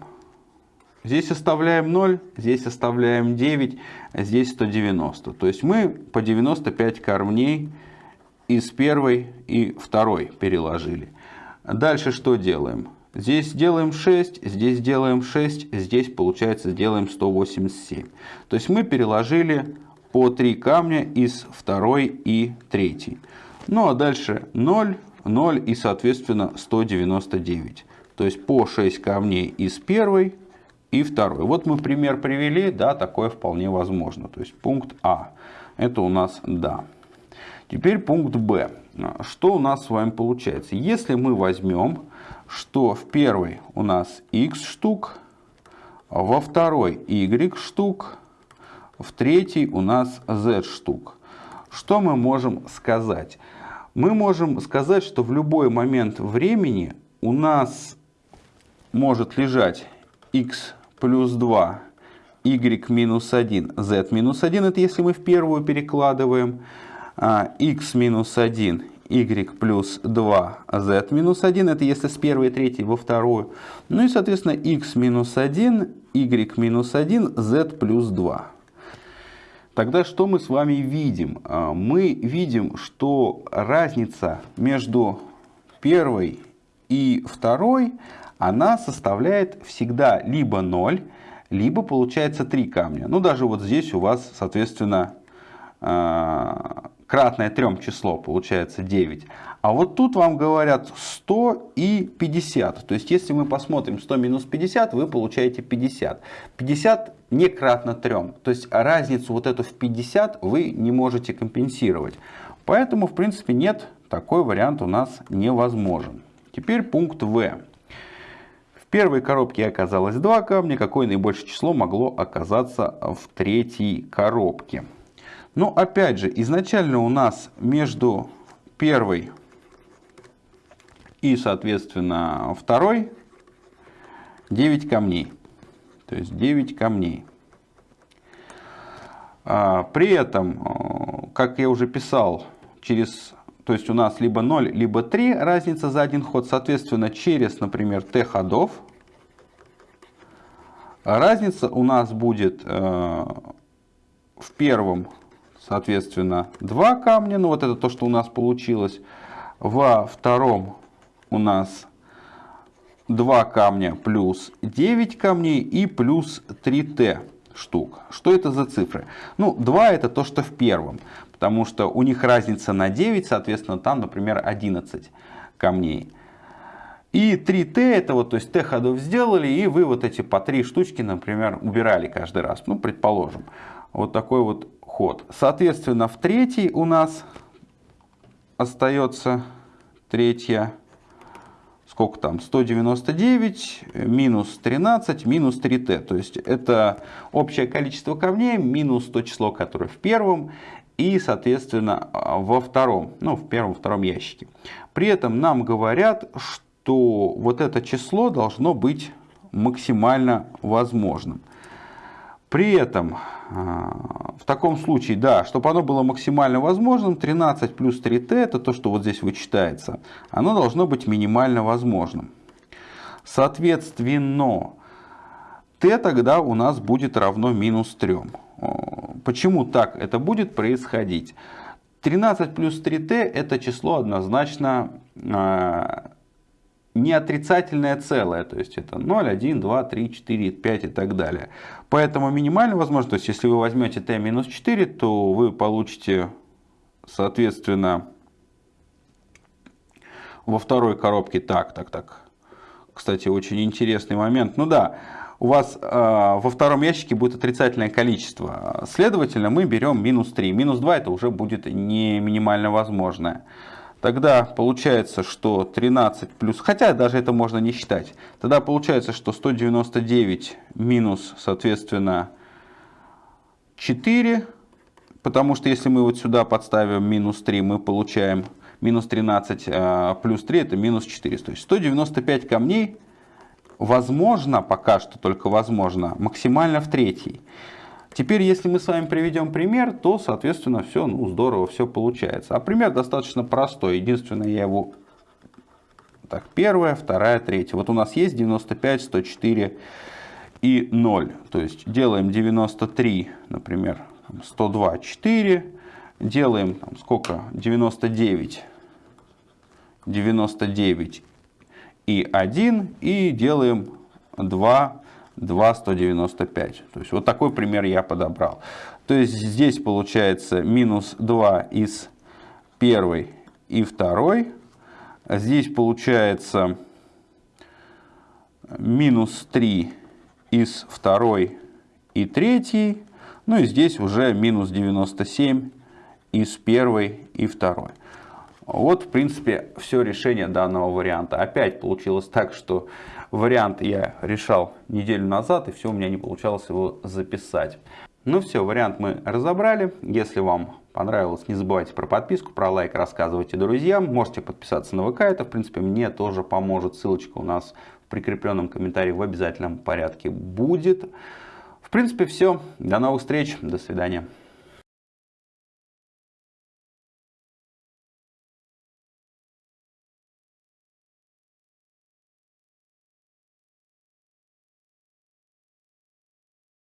Здесь оставляем 0, здесь оставляем 9, а здесь 190. То есть мы по 95 камней из первой и второй переложили. Дальше что делаем? Здесь делаем 6, здесь делаем 6, здесь получается сделаем 187. То есть мы переложили по 3 камня из второй и третьей. Ну а дальше 0, 0 и соответственно 199. То есть по 6 камней из первой и второй. Вот мы пример привели, да, такое вполне возможно. То есть пункт А, это у нас да. Теперь пункт Б. Что у нас с вами получается? Если мы возьмем, что в первой у нас x штук, во второй y штук, в третьей у нас z штук. Что мы можем сказать? Мы можем сказать, что в любой момент времени у нас может лежать x плюс 2, y минус 1, z минус 1, это если мы в первую перекладываем, x а, минус 1, y плюс 2, z минус 1, это если с первой третьей во вторую. Ну и, соответственно, x минус 1, y минус 1, z плюс 2. Тогда что мы с вами видим? А, мы видим, что разница между первой и второй она составляет всегда либо 0, либо получается 3 камня. Ну, даже вот здесь у вас, соответственно, а, кратное 3 число, получается 9. А вот тут вам говорят 100 и 50. То есть, если мы посмотрим 100 минус 50, вы получаете 50. 50 не кратно 3. То есть, разницу вот эту в 50 вы не можете компенсировать. Поэтому, в принципе, нет, такой вариант у нас невозможен. Теперь пункт В первой коробке оказалось два камня, какое наибольшее число могло оказаться в третьей коробке. Но опять же, изначально у нас между первой и, соответственно, второй 9 камней. То есть 9 камней. А, при этом, как я уже писал, через то есть у нас либо 0, либо 3 разница за один ход. Соответственно, через, например, t ходов разница у нас будет э, в первом, соответственно, 2 камня. Ну вот это то, что у нас получилось. Во втором у нас 2 камня плюс 9 камней и плюс 3t. штук. Что это за цифры? Ну, 2 это то, что в первом, потому что у них разница на 9, соответственно, там, например, 11 камней. И 3Т это вот, то есть Т ходов сделали, и вы вот эти по 3 штучки, например, убирали каждый раз. Ну, предположим, вот такой вот ход. Соответственно, в третий у нас остается третья, сколько там, 199 минус 13 минус 3t. То есть это общее количество камней минус то число, которое в первом и, соответственно, во втором, ну, в первом-втором ящике. При этом нам говорят, что вот это число должно быть максимально возможным. При этом а, в таком случае, да, чтобы оно было максимально возможным, 13 плюс 3t, это то, что вот здесь вычитается, оно должно быть минимально возможным. Соответственно, t тогда у нас будет равно минус 3. Почему так это будет происходить? 13 плюс 3t это число однозначно а, не отрицательное целое, то есть это 0, 1, 2, 3, 4, 5 и так далее. Поэтому минимально возможно, то есть если вы возьмете t минус 4, то вы получите, соответственно, во второй коробке, так, так, так, кстати, очень интересный момент, ну да, у вас э, во втором ящике будет отрицательное количество, следовательно, мы берем минус 3, минус 2 это уже будет не минимально возможное. Тогда получается, что 13 плюс, хотя даже это можно не считать, тогда получается, что 199 минус, соответственно, 4, потому что если мы вот сюда подставим минус 3, мы получаем минус 13 а, плюс 3, это минус 4. То есть 195 камней, возможно, пока что только возможно, максимально в третий. Теперь, если мы с вами приведем пример, то, соответственно, все ну, здорово, все получается. А пример достаточно простой. Единственное, я его... Так, первая, вторая, третья. Вот у нас есть 95, 104 и 0. То есть делаем 93, например, 102, 4. Делаем там, сколько? 99, 99 и 1. И делаем 2 2,195. То есть вот такой пример я подобрал. То есть здесь получается минус 2 из первой и второй. Здесь получается минус 3 из второй и третьей. Ну и здесь уже минус 97 из первой и второй. Вот, в принципе, все решение данного варианта. Опять получилось так, что вариант я решал неделю назад, и все, у меня не получалось его записать. Ну все, вариант мы разобрали. Если вам понравилось, не забывайте про подписку, про лайк, рассказывайте друзьям. Можете подписаться на ВК, это, в принципе, мне тоже поможет. Ссылочка у нас в прикрепленном комментарии в обязательном порядке будет. В принципе, все. До новых встреч. До свидания.